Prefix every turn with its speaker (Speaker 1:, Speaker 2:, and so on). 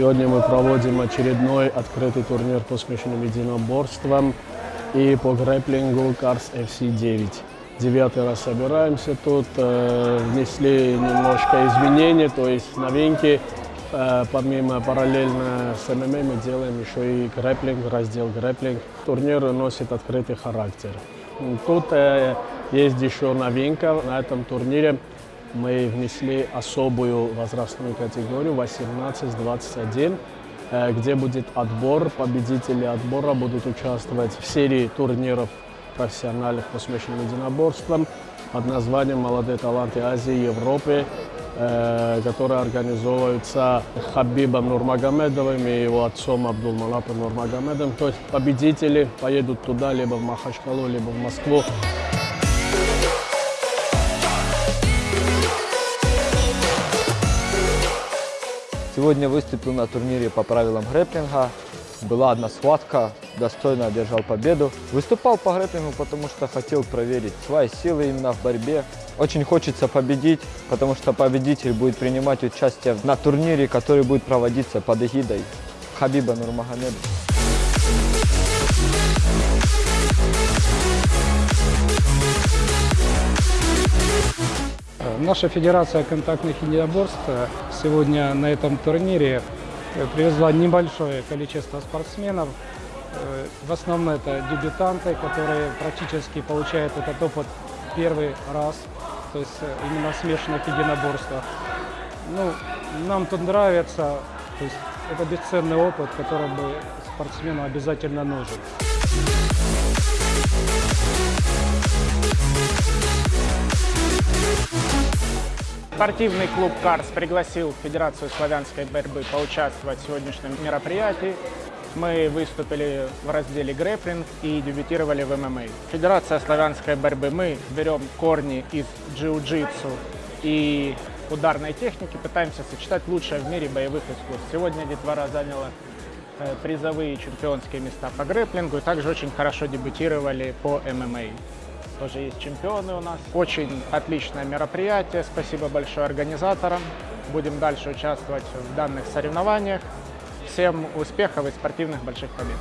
Speaker 1: Сегодня мы проводим очередной открытый турнир по смешанным единоборствам и по грэплингу Cars FC9. Девятый раз собираемся тут, э, внесли немножко изменений, то есть новинки. Э, помимо параллельно с ММА мы делаем еще и грэплинг, раздел грэплинг. Турнир носит открытый характер. Тут э, есть еще новинка на этом турнире. Мы внесли особую возрастную категорию 18-21, э, где будет отбор. Победители отбора будут участвовать в серии турниров профессиональных по смешанным единоборствам под названием «Молодые таланты Азии и Европы», э, которые организовываются Хабибом Нурмагомедовым и его отцом Абдулмалапом Нурмагомедовым. То есть победители поедут туда, либо в Махачкалу, либо в Москву.
Speaker 2: Сегодня выступил на турнире по правилам грэплинга. Была одна схватка, достойно одержал победу. Выступал по грэплингу, потому что хотел проверить свои силы именно в борьбе. Очень хочется победить, потому что победитель будет принимать участие на турнире, который будет проводиться под эгидой Хабиба Нурмагомедова.
Speaker 3: Наша Федерация контактных единоборств сегодня на этом турнире э, привезла небольшое количество спортсменов. Э, В основном это дебютанты, которые практически получают этот опыт первый раз, то есть э, именно смешанных единоборствах. Ну, нам тут нравится, то есть это бесценный опыт, который бы спортсмену обязательно нужен.
Speaker 4: Спортивный клуб «Карс» пригласил Федерацию славянской борьбы поучаствовать в сегодняшнем мероприятии. Мы выступили в разделе грэплинг и дебютировали в ММА. Федерация славянской борьбы, мы берем корни из джиу-джитсу и ударной техники, пытаемся сочетать лучшее в мире боевых искусств. Сегодня детвора заняла э, призовые чемпионские места по грэплингу и также очень хорошо дебютировали по ММА. Тоже есть чемпионы у нас. Очень отличное мероприятие. Спасибо большое организаторам. Будем дальше участвовать в данных соревнованиях. Всем успехов и спортивных больших побед!